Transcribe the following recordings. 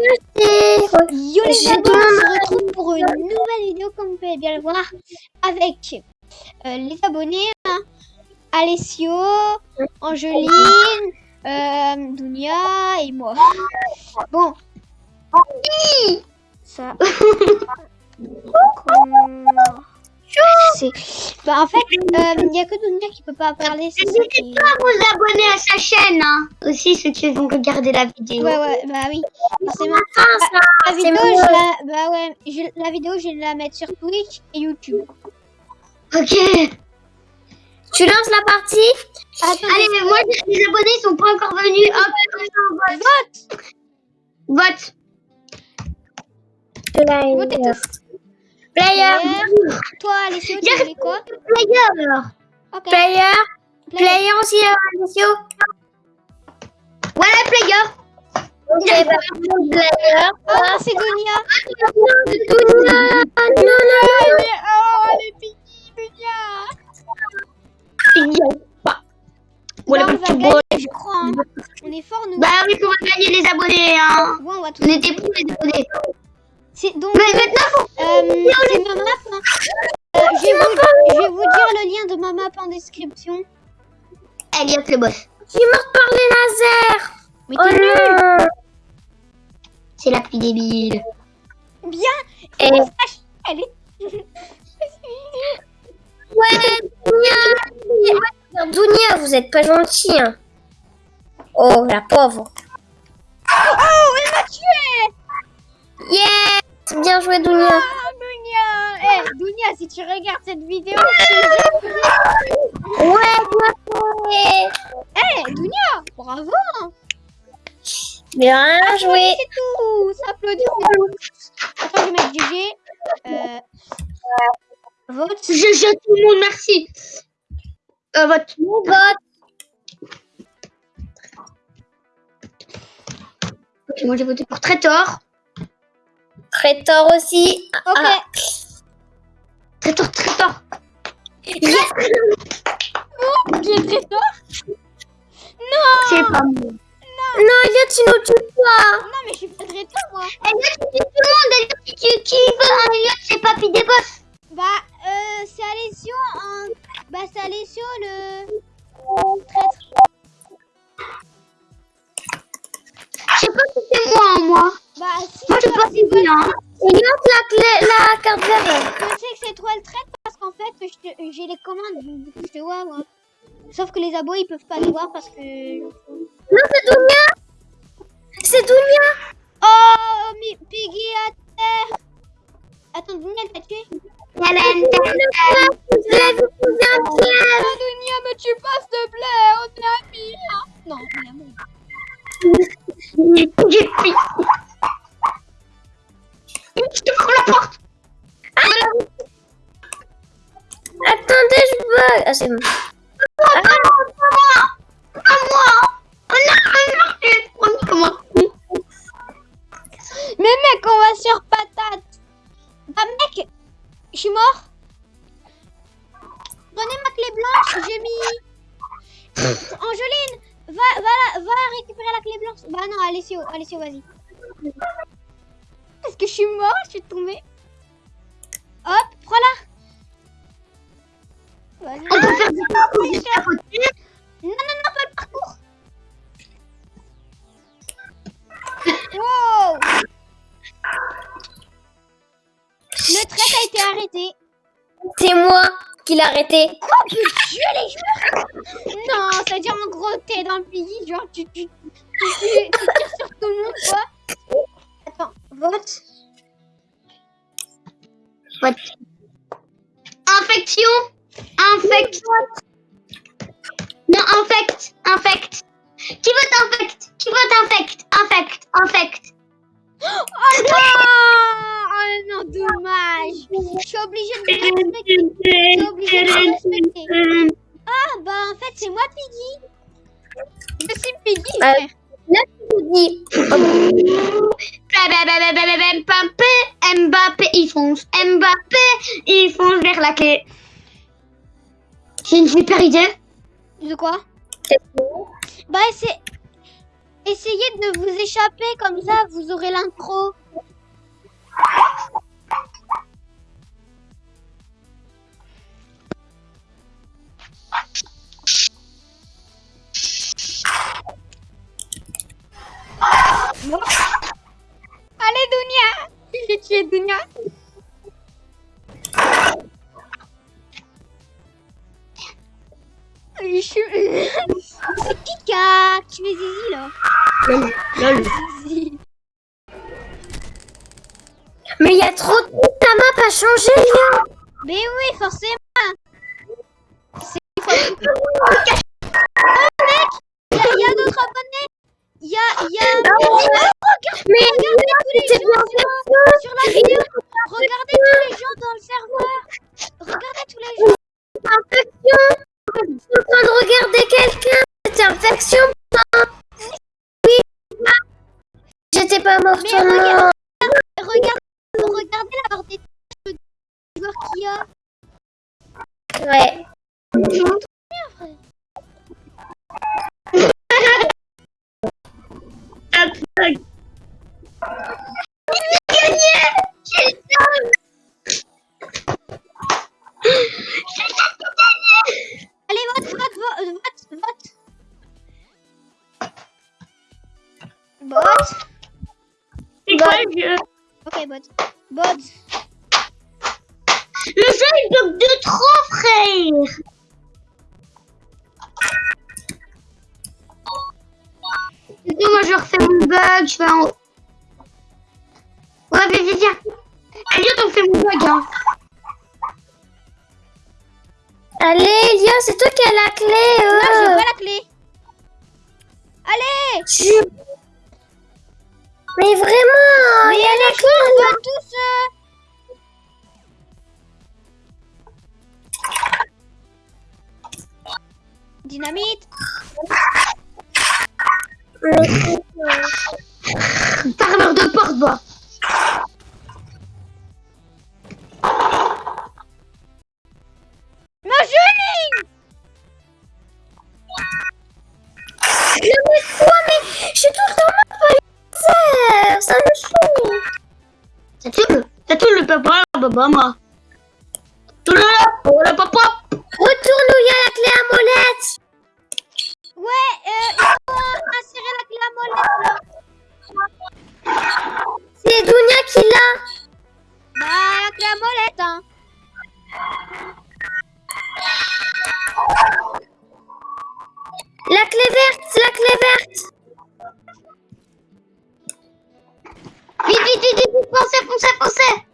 Yo les amis, on se retrouve pour une nouvelle vidéo comme vous pouvez bien le voir avec euh, les abonnés, hein. Alessio, Angeline, euh, Dunia et moi. Bon. Ça. Comment- C'est- Bah en fait, il n'y a que Dunia qui peut pas parler. N'hésitez pas à vous abonner à sa chaîne, hein. Aussi ceux qui vont regarder la vidéo. Ouais ouais, bah oui, forcément. Ah, ça, La vidéo, je la... Bah ouais, je- la vidéo, je vais la mettre sur Twitch et YouTube. Ok. Tu lances la partie? Attends, Allez, mais moi, les abonnés sont pas encore venus. Hop, on vote. Vote. Player. Toi, Alessio, tu voulais quoi Player, alors. Ok. player, Player. aussi, euh, Alessio. Voilà, player. Ok, bah, player. Ah, c'est Dunia. Dunia. Non, non, non. Oh, elle est piggy, Dunia. Voilà, Là, on va gagner, je crois. hein. On est fort, nous. Bah oui, va gagner les abonnés, hein. Bon, on va tout. On était pour les abonnés. C'est donc. Mais maintenant. Euh, c'est ma map. hein. Euh, je, vais vous, je vais vous dire le lien de ma map en description. Elliot le boss. Je suis morte par les lasers. Mais Oh nul. C'est la plus débile. Bien. Et Elle est. ouais, Dunia. Dunia, vous êtes pas gentil. Hein. Oh, la pauvre. Oh, elle m'a tué. Yeah. Bien joué, Dunia. Ah, Dunia. Eh, Dunia, si tu regardes cette vidéo, je. Ouais, bien joué. Eh, Dunia, bravo. hein. Bien joué. C'est tout. C'est tout. Attends, je vais mettre GG. Euh, vote. Je jette tout le monde, merci. Euh, vote. Vote. Ok, moi j'ai voté pour Traitor. Traitor aussi. Ok. Ah. Traitor, Traitor. Yes. Ils peuvent pas les voir parce que... Non, c'est Dunia. C'est Dunia. Oh, mais Piggy à terre Attends, Dunia, elle t'a tué Hélène, Je l'ai vu Oh, me tue pas, s'il te plaît On est amis, hein. Non, on est amis. J'ai pris. Je te prends la porte. Attendez, je bug. Ah, c'est bon. Arrêté. C'est moi qui l'ai arrêté. Quoi Tu tues les joueurs Non, ça veut dire en gros t'es dans le pays, genre tu, tu, tu, tu- tu tires sur tout le monde quoi. Attends, vote. Vote. Infection. Infect. Non, infect. Infect. Qui vote infect? Qui vote infect? Infect. Infect. Oh non Oh non, dommage Je suis obligée de me respecter. Je suis obligée de respecter. Ah bah en fait c'est moi Piggy. Je suis Piggy Ah. frère. Dis. Mbappé, Mbappé, il fonce. Mbappé, il fonce vers la clé. J'ai une super idée. De quoi C'est Bah c'est... essayez de vous échapper comme ça, vous aurez l'intro. Allez, Dunia J'ai tué Dunia. Je suis... Kika Tu fais zizi, là. Zizi. Mais il y a trop de ta map a changé. Mais oui, forcément. C'est... Oh, mec. Il y a, d'autres abonnés Il y a... Il y a... Regarde, Mais regardez tous les gens sur la vidéo Ok, vote. Vote Le jeu il bloque de trop, frère. Du coup, moi je refais mon bug, je fais en haut. Ouais, vas-y, viens. Elliot, on fait mon bug, hein. Allez, Lia, c'est toi qui as la clé. Non, j'ai euh. pas la clé Allez Tu- Mais vraiment, Mais il y a on va tous... euh, Dynamite moi. Tout le oh, le papa. Retourne où il y a la clé à molette. Ouais, euh, il insérer la clé à molette, là C'est Dounia qui l'a. Bah, la clé à molette, hein La clé verte, c'est la clé verte. Vite, vite, vite, vite, foncez, foncez, foncez.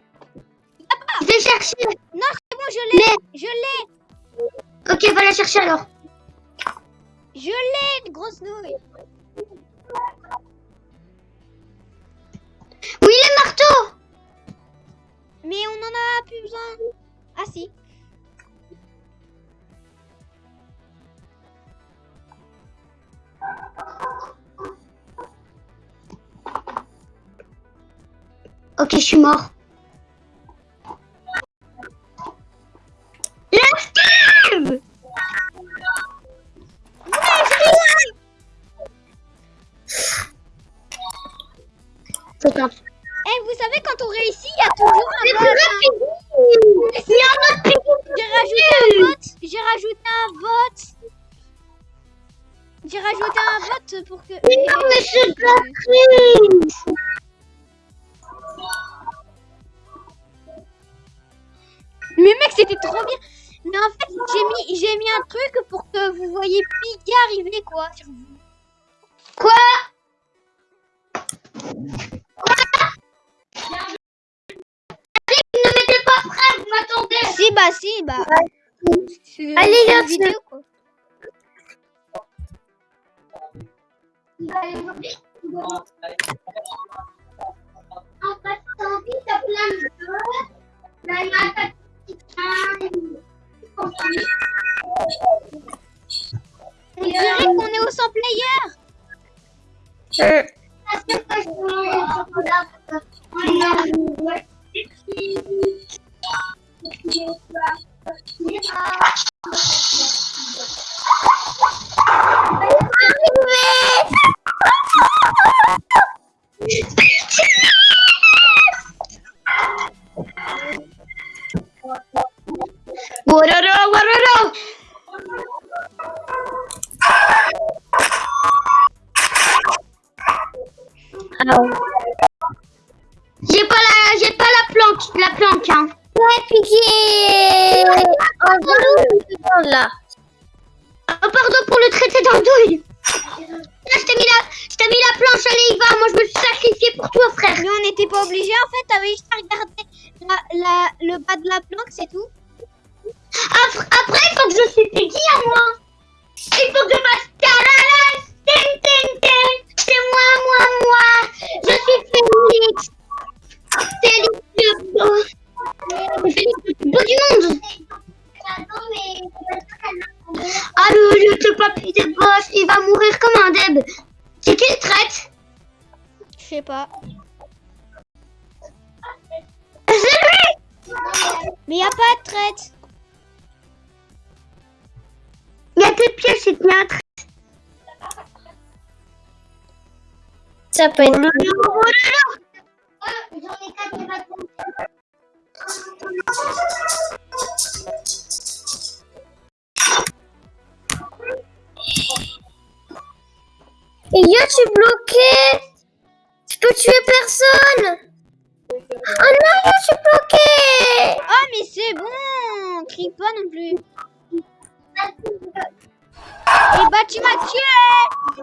Vais chercher. Non, c'est bon, je l'ai Je l'ai Ok, va la chercher alors. Je l'ai, une grosse nouille Oui, les marteaux. Mais on en a plus besoin Ah si Ok, je suis mort. C'est. Eh, vous savez, quand on réussit, il y a toujours un vote hein. Il y a un autre J'ai rajouté un vote J'ai rajouté un vote J'ai rajouté un vote pour que... Mais non, mais c'est triche. Mais mec, c'était trop bien Mais en fait, j'ai mis, j'ai mis un truc pour que vous voyez Piggy arriver, quoi. sur vous. Quoi? Ne mettez pas prêt, vous m'attendez. Si, bah, si, bah... Allez, une vidéo, quoi. En passant vite, t'as plein de choses. Main. On dirait qu'on est au 100 player Euh, Parce que dessous, là. Oh, pardon pour le traiter dans le douille. Là, je t'ai mis la, mis la planche, allez, y va. Moi, je me suis sacrifié pour toi, frère. Mais on n'était pas obligé en fait, t'avais juste à regarder la, la- le bas de la planque, c'est tout. Après, après, il faut que je suis Peggy à moi. Il faut que je fasse tarara, ting, ting, ting. C'est moi, moi, moi. Je suis Félix. Félix le beau. Félix le plus beau du monde. Ah, le, le, le papy de boss, il va mourir comme un deb. C'est qui le traite Je sais pas. C'est lui Mais y a pas de traite. Il y a des pièges, c'est bien un traite. Ça peut être. Oh là là Et yo, je suis bloqué. Je peux tuer personne. Oh non, yo, je suis bloqué. Oh mais c'est bon Crie pas non plus. Et bah tu m'as tué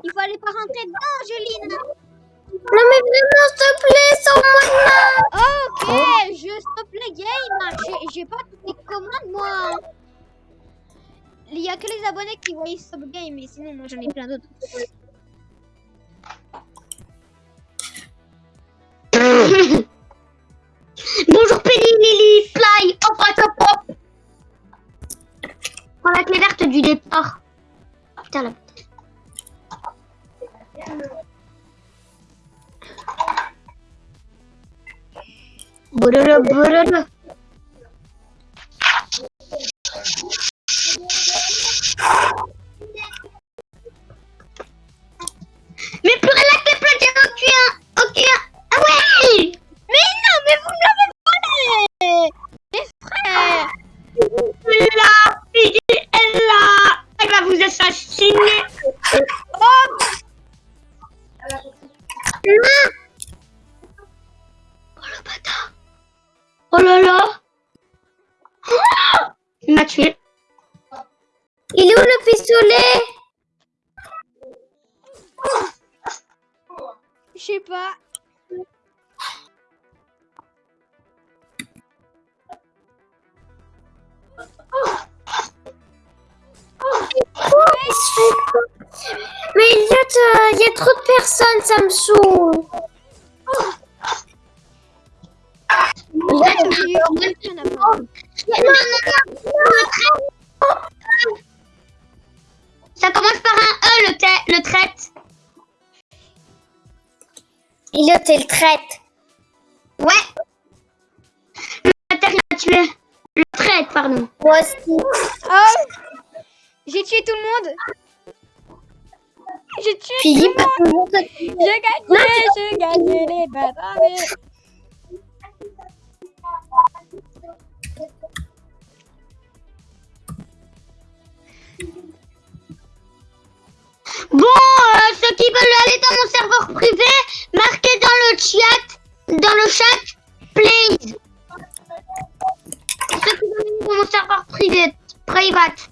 Il fallait pas rentrer dedans, Angeline. Non, mais vraiment, s'il te plaît, sors-moi de là. Ok, je stop le game. J'ai- J'ai pas toutes les commandes moi. Il y a que les abonnés qui voient stop game, mais sinon moi j'en ai plein d'autres. Verte du départ. Putain la Bololo, Oh là là. Il m'a tué. Il est où le pistolet Je sais pas. Mais Elliot, il y a trop de personnes, ça me saoule. Ça commence par un E, le, le traite. Elliot, elle le traite. Ouais. Il m'a tué. Le traite, pardon. Moi aussi. Oh J'ai tué tout le monde J'ai tué Philippe tout le monde J'ai gagné J'ai gagné les bâtards Bon, euh, ceux qui veulent aller dans mon serveur privé, marquez dans le chat, dans le chat, please. Ceux qui veulent aller dans mon serveur privé, private.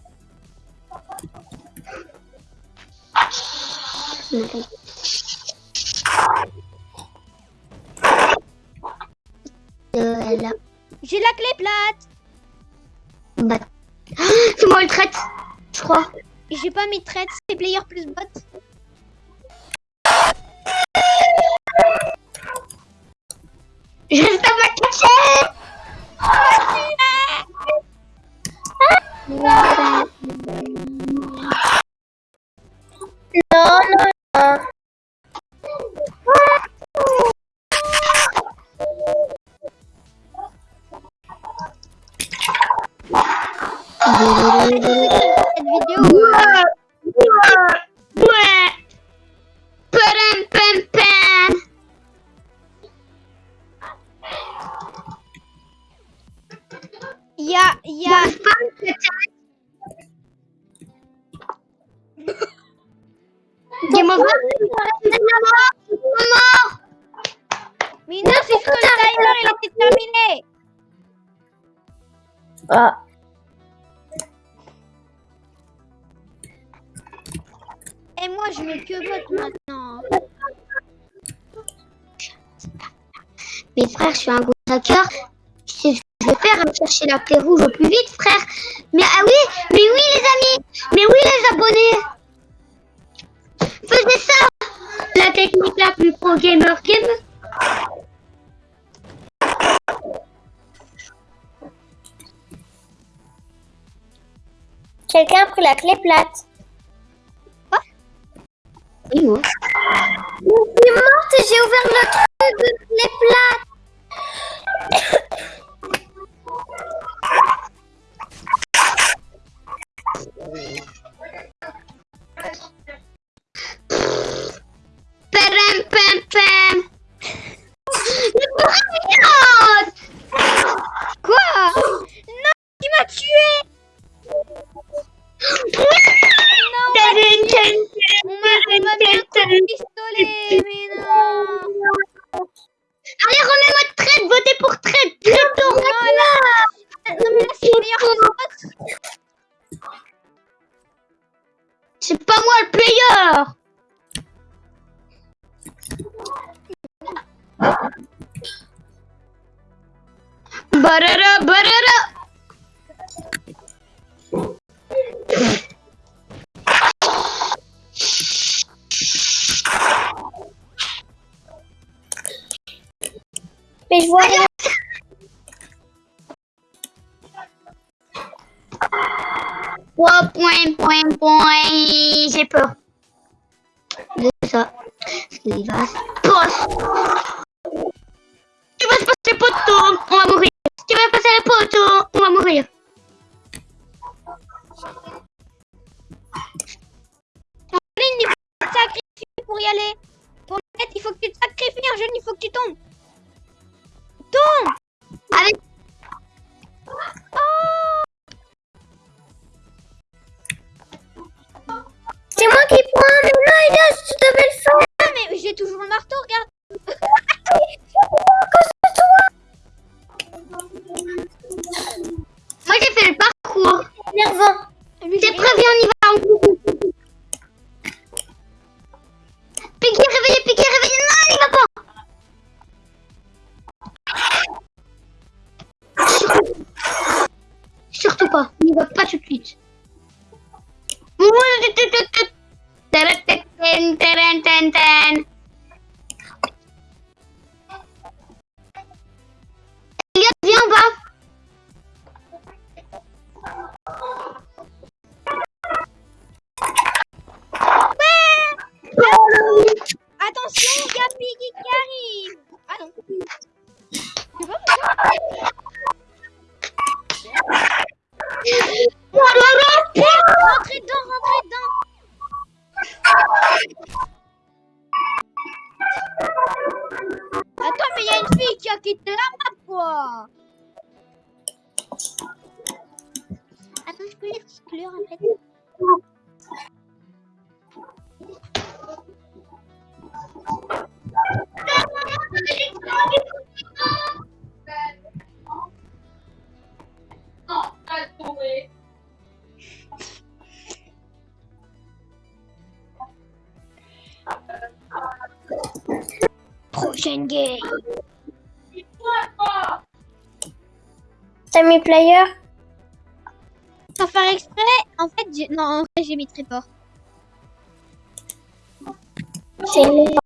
Euh, là. J'ai la clé plate Bah. Ah, C'est moi le traite, je crois. J'ai pas mis traite, c'est player plus bot. Je reste à ma cachette. Mais non, c'est parce que le timer, il était terminé. Ah. Et moi, je mets que vote maintenant. Mais frère, je suis un gros hacker. Tu sais ce que je vais faire aller chercher la clé rouge au plus vite, frère. Mais ah oui, mais oui les amis, mais oui les abonnés. Faisez ça. La technique la plus pro gamer game. Quelqu'un a pris la clé plate. Oui, moi. Je suis morte et j'ai ouvert le truc Barara, barara Mais je vois rien. Point, point, point, point. J'ai peur. De ça. Ce qui va se T'as mis player? Sans faire exprès, en fait, j'ai... non, en vrai, j'ai mis très fort. C'est une- C'est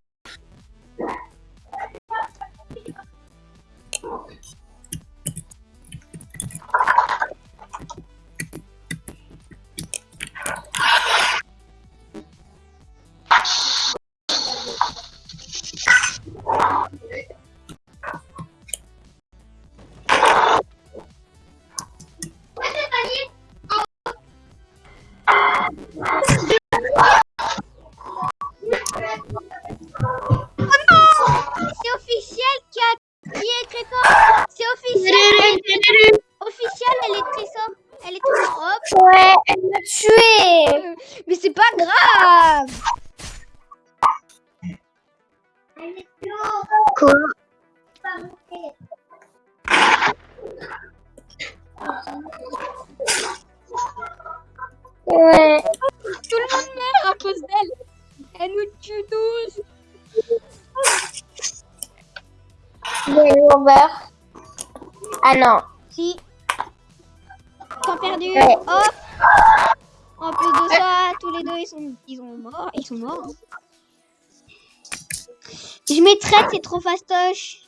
Je mets traite, c'est trop fastoche.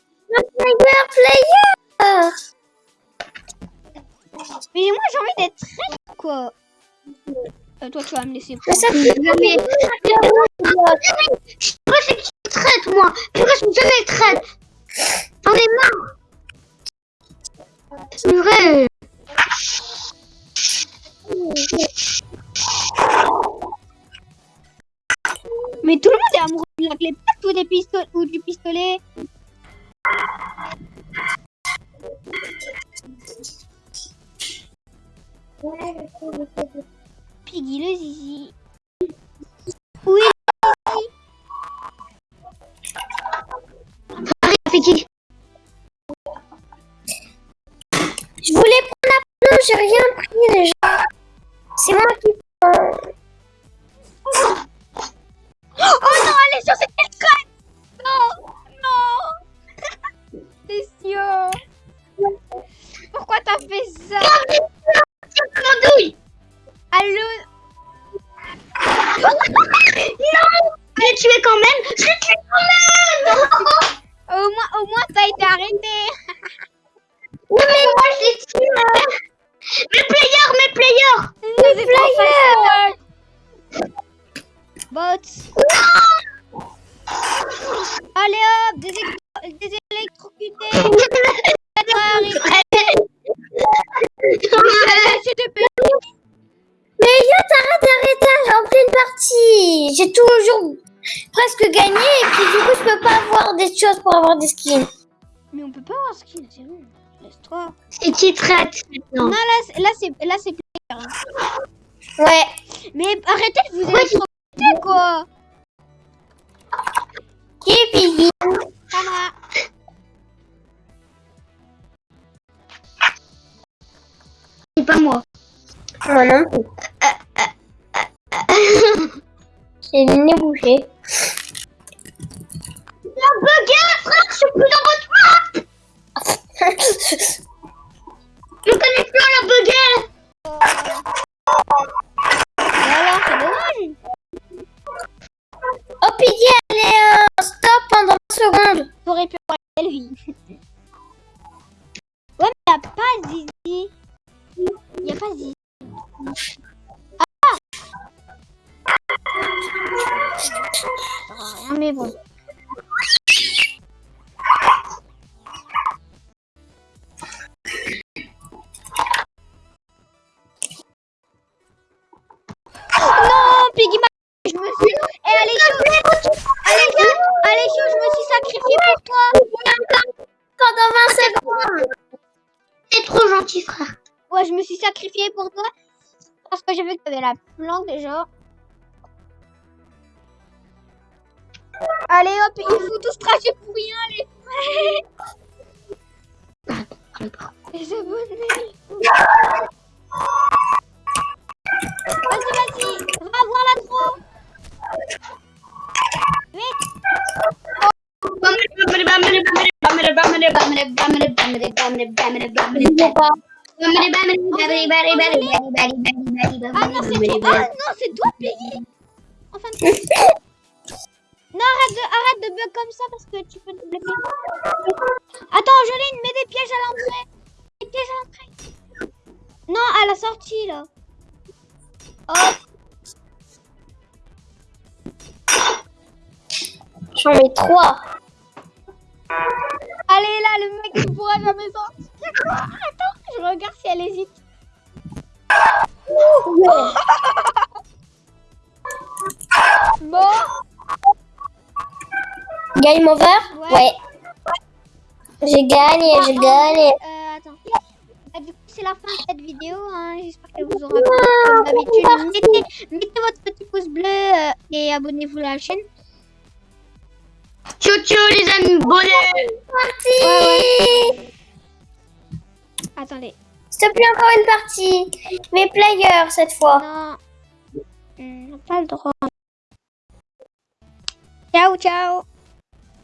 Player, player. Mais moi, j'ai envie d'être traite, quoi. Euh, toi, tu vas me laisser Mais ça fait jamais. Moi, c'est qui traite, moi Pourquoi je suis jamais traite J'en ai marre. C'est vrai. Mais tout le monde est amoureux de la clé patte ou, des pisto- ou du pistolet. Piggy le zizi. Oui, qui Je voulais prendre la j'ai rien pris déjà. C'est moi qui J'ai toujours presque gagné et puis du coup, je peux pas avoir des choses pour avoir des skins. Mais on peut pas avoir skill, c'est bon. Laisse-toi. C'est qui traite Non, maintenant là, c'est- là c'est là c'est player. hein. Ouais. Mais arrêtez de vous électrocuter quoi Qui est Piggy. C'est pas moi. Moi non plus. J'ai le nez bouché. La baguette, frère, je suis plus dans votre map Je connais plus la baguette la planque déjà. Allez hop, il faut tous cracher pour rien, les Les abonnés. Vas-y, vas-y, va voir la trop. Ah non, c'est toi. Ah non, c'est toi, Peggy. Enfin, non, arrête de, arrête de bug comme ça parce que tu peux te bloquer. Attends, Joline, mets des pièges à l'entrée. Des pièges à l'entrée. Non, à la sortie, là. Hop. J'en mets 3. Allez, là, le mec, il pourra jamais sortir. Je regarde si elle hésite. Bon, Game over? Ouais. Ouais. J'ai gagné, j'ai gagné. Euh, attends. Bah, du coup, c'est la fin de cette vidéo. hein. J'espère qu'elle vous aura plu. Comme d'habitude, mettez, mettez votre petit pouce bleu euh, et abonnez-vous à la chaîne. Ciao, ciao, les amis. Bonnet. partie. Attendez. S'il te plaît, encore une partie. Mais player cette fois. Non. On n'a pas le droit. Ciao, ciao.